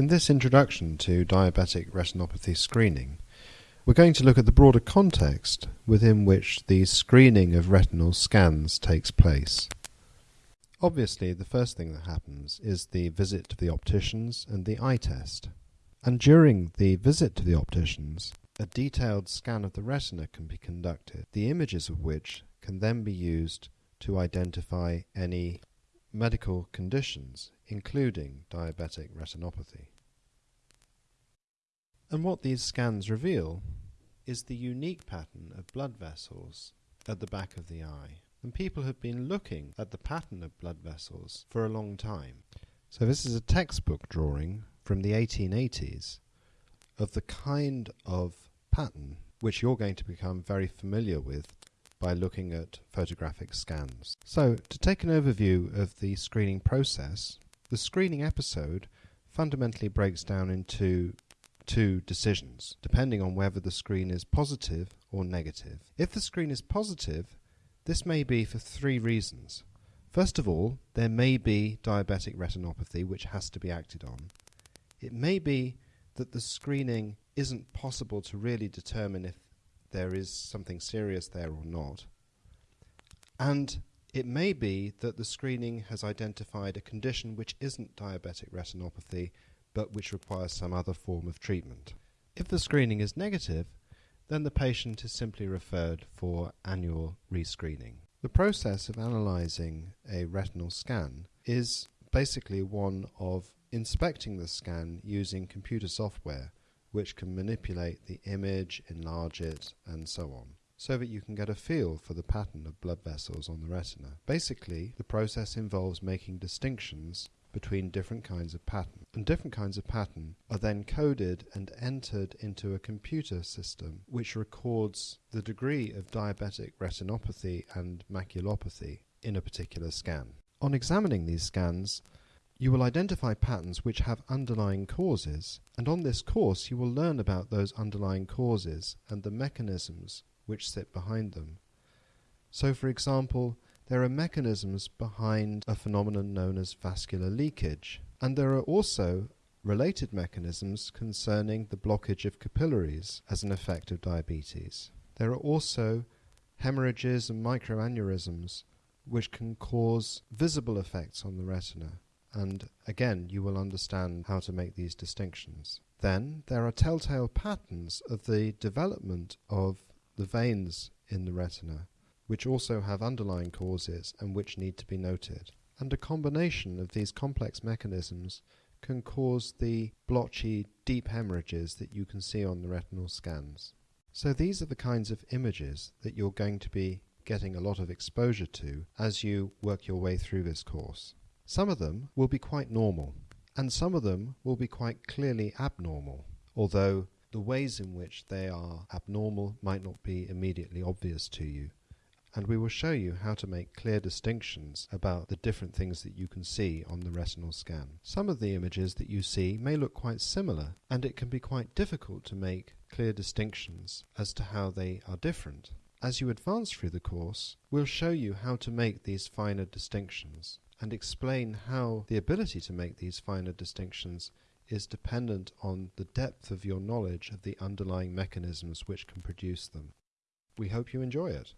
In this introduction to diabetic retinopathy screening, we're going to look at the broader context within which the screening of retinal scans takes place. Obviously, the first thing that happens is the visit to the opticians and the eye test. And during the visit to the opticians, a detailed scan of the retina can be conducted, the images of which can then be used to identify any medical conditions, including diabetic retinopathy. And what these scans reveal is the unique pattern of blood vessels at the back of the eye. And people have been looking at the pattern of blood vessels for a long time. So this is a textbook drawing from the 1880s of the kind of pattern which you're going to become very familiar with by looking at photographic scans. So, to take an overview of the screening process, the screening episode fundamentally breaks down into two decisions, depending on whether the screen is positive or negative. If the screen is positive, this may be for three reasons. First of all, there may be diabetic retinopathy which has to be acted on. It may be that the screening isn't possible to really determine if there is something serious there or not. And it may be that the screening has identified a condition which isn't diabetic retinopathy but which requires some other form of treatment. If the screening is negative, then the patient is simply referred for annual rescreening. The process of analysing a retinal scan is basically one of inspecting the scan using computer software which can manipulate the image, enlarge it, and so on, so that you can get a feel for the pattern of blood vessels on the retina. Basically, the process involves making distinctions between different kinds of pattern. And different kinds of pattern are then coded and entered into a computer system which records the degree of diabetic retinopathy and maculopathy in a particular scan. On examining these scans, you will identify patterns which have underlying causes, and on this course you will learn about those underlying causes and the mechanisms which sit behind them. So, for example, there are mechanisms behind a phenomenon known as vascular leakage, and there are also related mechanisms concerning the blockage of capillaries as an effect of diabetes. There are also hemorrhages and microaneurysms which can cause visible effects on the retina. And again, you will understand how to make these distinctions. Then there are telltale patterns of the development of the veins in the retina which also have underlying causes and which need to be noted. And a combination of these complex mechanisms can cause the blotchy, deep hemorrhages that you can see on the retinal scans. So these are the kinds of images that you're going to be getting a lot of exposure to as you work your way through this course. Some of them will be quite normal, and some of them will be quite clearly abnormal, although the ways in which they are abnormal might not be immediately obvious to you and we will show you how to make clear distinctions about the different things that you can see on the retinal scan. Some of the images that you see may look quite similar, and it can be quite difficult to make clear distinctions as to how they are different. As you advance through the course, we'll show you how to make these finer distinctions and explain how the ability to make these finer distinctions is dependent on the depth of your knowledge of the underlying mechanisms which can produce them. We hope you enjoy it.